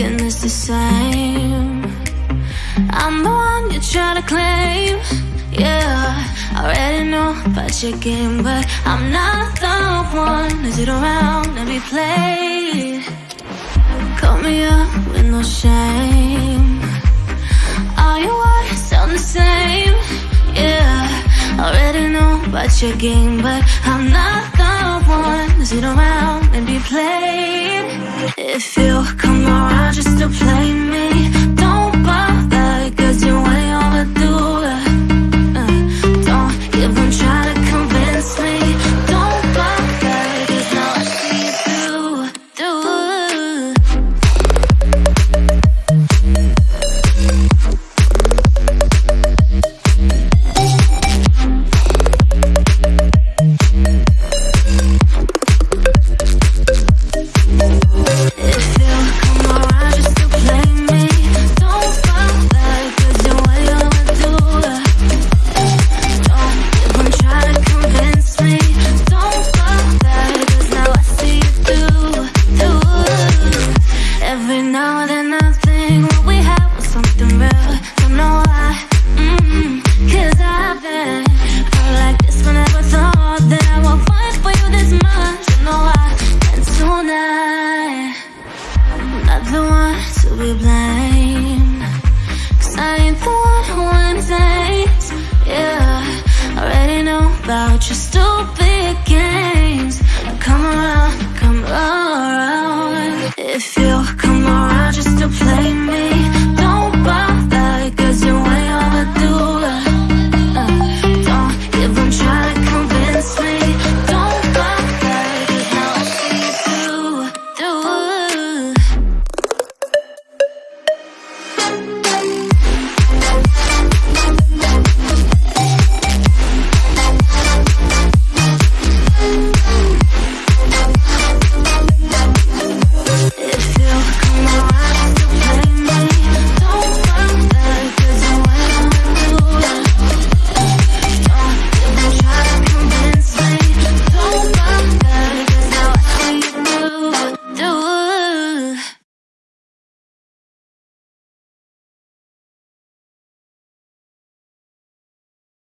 thinking it's the same. I'm the one you try to claim. Yeah, I already know about your game, but I'm not the one to sit around and be played. Call me up with no shame. All your words sound the same. Yeah, I already know about your game, but I'm not the one to sit around and be played. If you just me. I'm the one who understands Yeah, I already know about your stupid